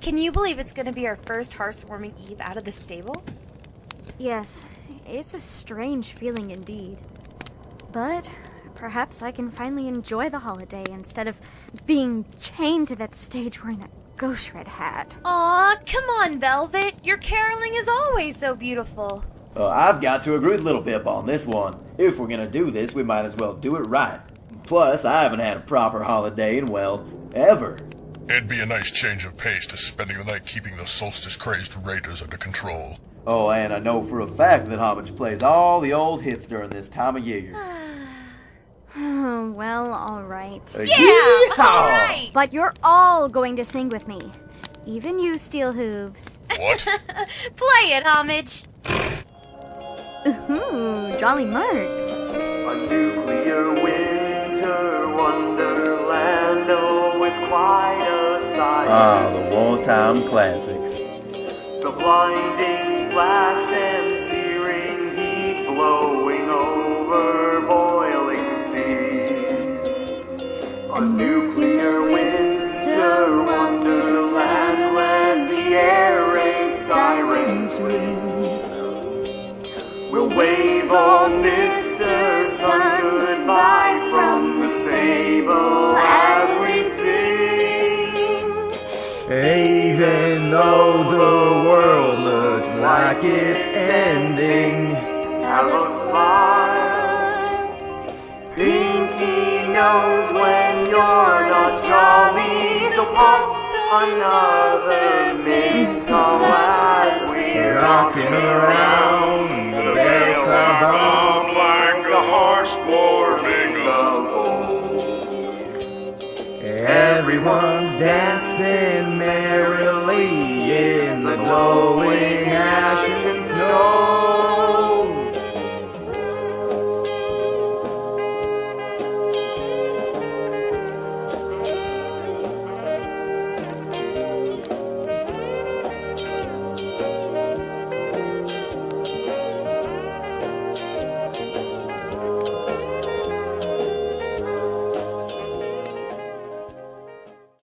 Can you believe it's gonna be our first heartwarming eve out of the stable? Yes, it's a strange feeling indeed. But perhaps I can finally enjoy the holiday instead of being chained to that stage wearing that ghost red hat. Aw, come on, Velvet. Your caroling is always so beautiful. Uh, I've got to agree with Little Pip on this one. If we're gonna do this, we might as well do it right. Plus, I haven't had a proper holiday in, well, ever. It'd be a nice change of pace to spending the night keeping the solstice crazed raiders under control. Oh, and I know for a fact that Homage plays all the old hits during this time of year. well, alright. Uh, Yeah, yeehaw! alright. But you're all going to sing with me. Even you, Steel Hooves. What? Play it, Homage. Ooh, Jolly Marks. Ah, the wartime classics. The blinding flash and searing heat blowing over boiling seas. A nuclear winter wonderland when the air raid sirens ring. We'll wave old Mr. Sun goodbye from the stable Even though the world looks like it's ending. Have a smile. Pinkie knows when you're not jolly, so pop another mint as we're rocking around. The are rung like a horse warming Everyone's dancing in the ash